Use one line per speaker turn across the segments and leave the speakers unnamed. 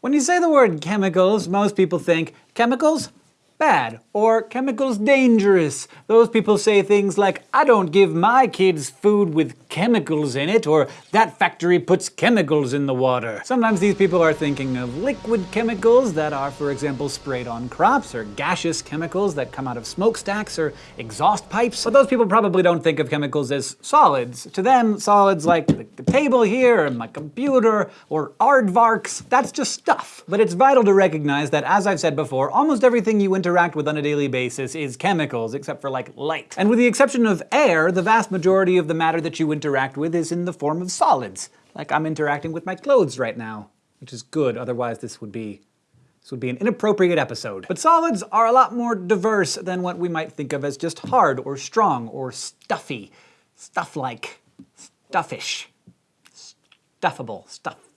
When you say the word chemicals, most people think chemicals? Bad or chemicals dangerous. Those people say things like, I don't give my kids food with chemicals in it, or that factory puts chemicals in the water. Sometimes these people are thinking of liquid chemicals that are, for example, sprayed on crops, or gaseous chemicals that come out of smokestacks or exhaust pipes. But those people probably don't think of chemicals as solids. To them, solids like the table here, or my computer, or aardvarks, that's just stuff. But it's vital to recognize that, as I've said before, almost everything you interact interact with on a daily basis is chemicals, except for like light. And with the exception of air, the vast majority of the matter that you interact with is in the form of solids. Like I'm interacting with my clothes right now, which is good, otherwise this would be this would be an inappropriate episode. But solids are a lot more diverse than what we might think of as just hard or strong or stuffy. Stuff-like. Stuffish. Stuffable. Stuff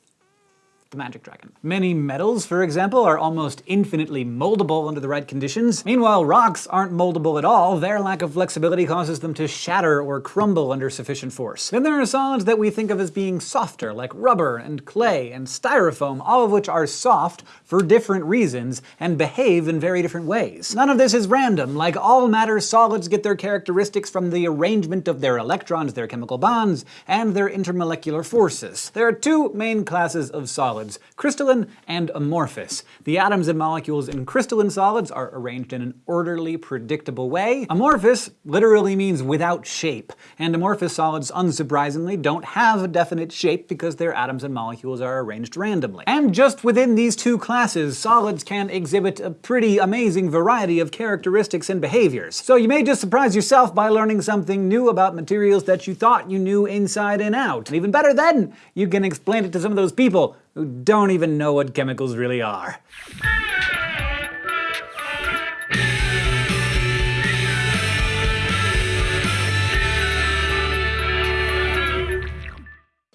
the magic dragon. Many metals, for example, are almost infinitely moldable under the right conditions. Meanwhile, rocks aren't moldable at all. Their lack of flexibility causes them to shatter or crumble under sufficient force. Then there are solids that we think of as being softer, like rubber and clay and styrofoam, all of which are soft for different reasons and behave in very different ways. None of this is random. Like all matter, solids get their characteristics from the arrangement of their electrons, their chemical bonds, and their intermolecular forces. There are two main classes of solids solids, crystalline and amorphous. The atoms and molecules in crystalline solids are arranged in an orderly, predictable way. Amorphous literally means without shape, and amorphous solids, unsurprisingly, don't have a definite shape because their atoms and molecules are arranged randomly. And just within these two classes, solids can exhibit a pretty amazing variety of characteristics and behaviors. So you may just surprise yourself by learning something new about materials that you thought you knew inside and out. And even better then, you can explain it to some of those people who don't even know what chemicals really are.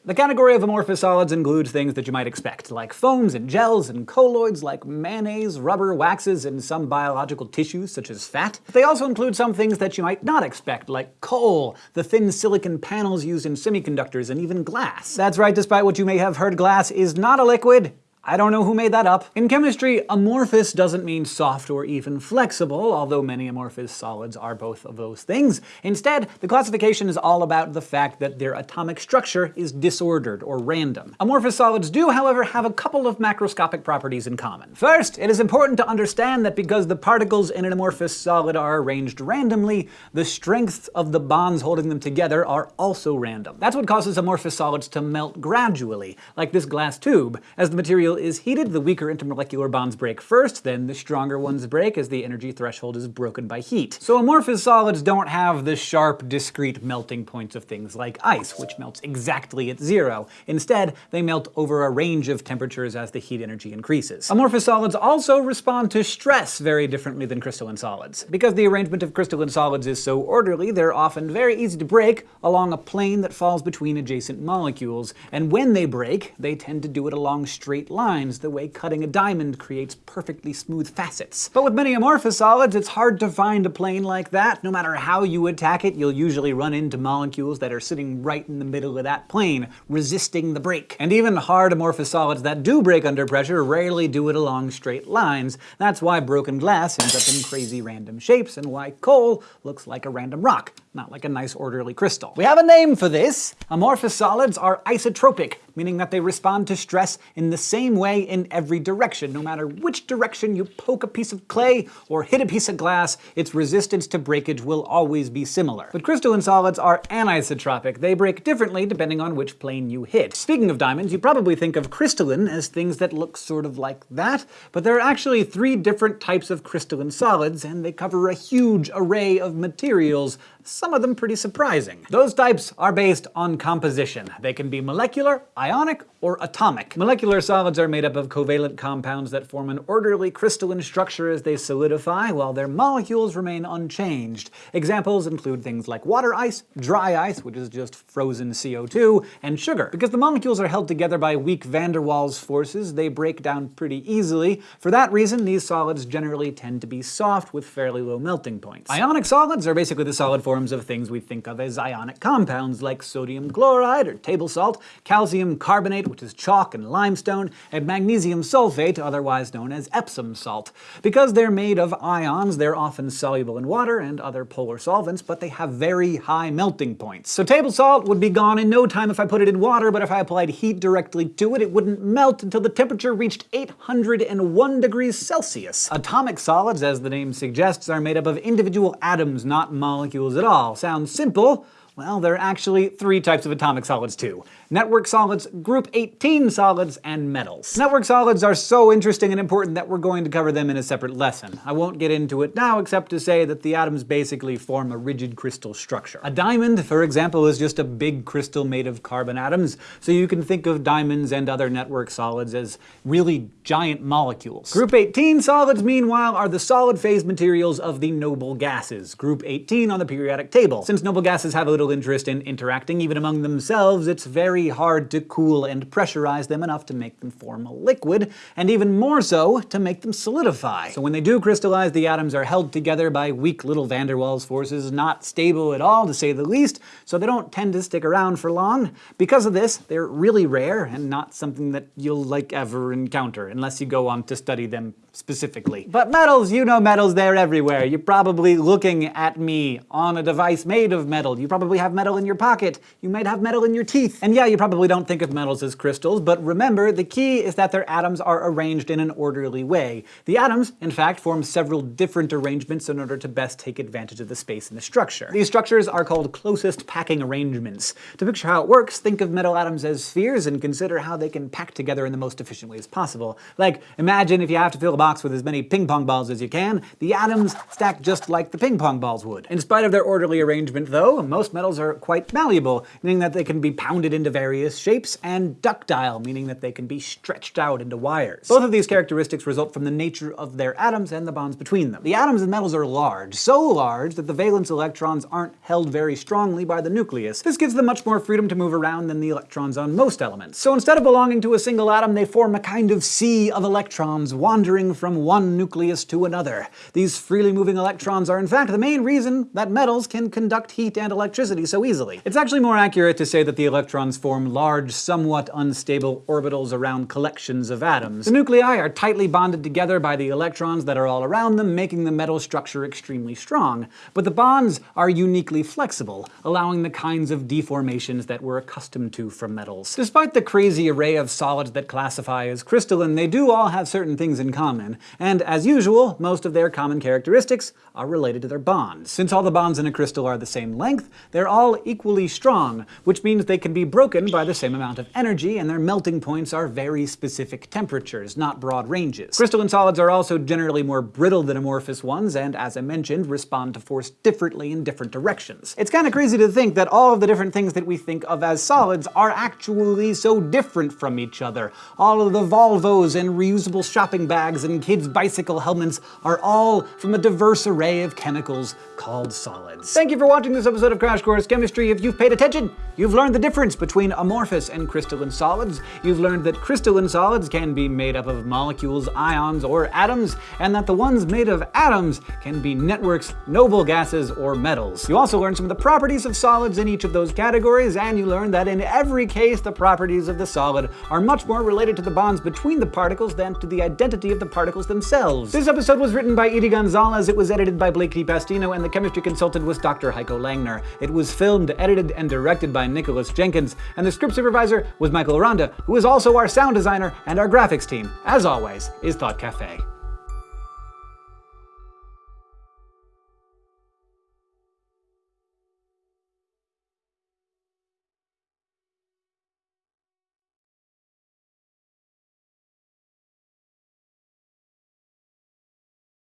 The category of amorphous solids includes things that you might expect, like foams and gels and colloids like mayonnaise, rubber, waxes, and some biological tissues such as fat. They also include some things that you might not expect, like coal, the thin silicon panels used in semiconductors, and even glass. That's right, despite what you may have heard, glass is not a liquid, I don't know who made that up. In chemistry, amorphous doesn't mean soft or even flexible, although many amorphous solids are both of those things. Instead, the classification is all about the fact that their atomic structure is disordered or random. Amorphous solids do, however, have a couple of macroscopic properties in common. First, it is important to understand that because the particles in an amorphous solid are arranged randomly, the strength of the bonds holding them together are also random. That's what causes amorphous solids to melt gradually, like this glass tube, as the material is heated, the weaker intermolecular bonds break first, then the stronger ones break as the energy threshold is broken by heat. So amorphous solids don't have the sharp, discrete melting points of things like ice, which melts exactly at zero. Instead, they melt over a range of temperatures as the heat energy increases. Amorphous solids also respond to stress very differently than crystalline solids. Because the arrangement of crystalline solids is so orderly, they're often very easy to break along a plane that falls between adjacent molecules, and when they break, they tend to do it along straight lines lines, the way cutting a diamond creates perfectly smooth facets. But with many amorphous solids, it's hard to find a plane like that. No matter how you attack it, you'll usually run into molecules that are sitting right in the middle of that plane, resisting the break. And even hard amorphous solids that do break under pressure rarely do it along straight lines. That's why broken glass ends up in crazy random shapes, and why coal looks like a random rock, not like a nice orderly crystal. We have a name for this! Amorphous solids are isotropic, meaning that they respond to stress in the same way in every direction. No matter which direction you poke a piece of clay or hit a piece of glass, its resistance to breakage will always be similar. But crystalline solids are anisotropic. They break differently depending on which plane you hit. Speaking of diamonds, you probably think of crystalline as things that look sort of like that, but there are actually three different types of crystalline solids, and they cover a huge array of materials, some of them pretty surprising. Those types are based on composition. They can be molecular, ionic, or atomic. Molecular solids are made up of covalent compounds that form an orderly crystalline structure as they solidify, while their molecules remain unchanged. Examples include things like water ice, dry ice, which is just frozen CO2, and sugar. Because the molecules are held together by weak van der Waals forces, they break down pretty easily. For that reason, these solids generally tend to be soft with fairly low melting points. Ionic solids are basically the solid forms of things we think of as ionic compounds like sodium chloride or table salt, calcium carbonate, which is chalk and limestone, and magnesium sulfate, otherwise known as Epsom salt. Because they're made of ions, they're often soluble in water and other polar solvents, but they have very high melting points. So table salt would be gone in no time if I put it in water, but if I applied heat directly to it, it wouldn't melt until the temperature reached 801 degrees Celsius. Atomic solids, as the name suggests, are made up of individual atoms, not molecules at all. Sounds simple, well, there are actually three types of atomic solids too network solids, group 18 solids, and metals. Network solids are so interesting and important that we're going to cover them in a separate lesson. I won't get into it now except to say that the atoms basically form a rigid crystal structure. A diamond, for example, is just a big crystal made of carbon atoms, so you can think of diamonds and other network solids as really giant molecules. Group 18 solids, meanwhile, are the solid phase materials of the noble gases, group 18 on the periodic table. Since noble gases have a little interest in interacting even among themselves, it's very very hard to cool and pressurize them enough to make them form a liquid, and even more so, to make them solidify. So when they do crystallize, the atoms are held together by weak little van der Waals forces, not stable at all to say the least, so they don't tend to stick around for long. Because of this, they're really rare and not something that you'll like ever encounter, unless you go on to study them specifically. But metals, you know metals, they're everywhere. You're probably looking at me on a device made of metal. You probably have metal in your pocket. You might have metal in your teeth. And yeah, you probably don't think of metals as crystals, but remember, the key is that their atoms are arranged in an orderly way. The atoms, in fact, form several different arrangements in order to best take advantage of the space in the structure. These structures are called closest packing arrangements. To picture how it works, think of metal atoms as spheres and consider how they can pack together in the most efficient ways possible. Like, imagine if you have to fill a box with as many ping pong balls as you can, the atoms stack just like the ping pong balls would. In spite of their orderly arrangement though, most metals are quite malleable, meaning that they can be pounded into various shapes, and ductile, meaning that they can be stretched out into wires. Both of these characteristics result from the nature of their atoms and the bonds between them. The atoms in metals are large, so large that the valence electrons aren't held very strongly by the nucleus. This gives them much more freedom to move around than the electrons on most elements. So instead of belonging to a single atom, they form a kind of sea of electrons wandering from one nucleus to another. These freely moving electrons are in fact the main reason that metals can conduct heat and electricity so easily. It's actually more accurate to say that the electrons form large, somewhat unstable orbitals around collections of atoms. The nuclei are tightly bonded together by the electrons that are all around them, making the metal structure extremely strong. But the bonds are uniquely flexible, allowing the kinds of deformations that we're accustomed to from metals. Despite the crazy array of solids that classify as crystalline, they do all have certain things in common, and as usual, most of their common characteristics are related to their bonds. Since all the bonds in a crystal are the same length, they're all equally strong, which means they can be broken by the same amount of energy, and their melting points are very specific temperatures, not broad ranges. Crystalline solids are also generally more brittle than amorphous ones, and as I mentioned, respond to force differently in different directions. It's kinda crazy to think that all of the different things that we think of as solids are actually so different from each other. All of the Volvos and reusable shopping bags and kids' bicycle helmets are all from a diverse array of chemicals called solids. Thank you for watching this episode of Crash Course Chemistry. If you've paid attention, you've learned the difference between amorphous and crystalline solids. You've learned that crystalline solids can be made up of molecules, ions, or atoms, and that the ones made of atoms can be networks, noble gases, or metals. You also learned some of the properties of solids in each of those categories, and you learned that in every case the properties of the solid are much more related to the bonds between the particles than to the identity of the particles themselves. This episode was written by Edi Gonzalez, it was edited by Blake DePastino, and the chemistry consultant was Dr. Heiko Langner. It was filmed, edited, and directed by Nicholas Jenkins, and the script supervisor was Michael Aranda, who is also our sound designer and our graphics team, as always, is Thought Cafe.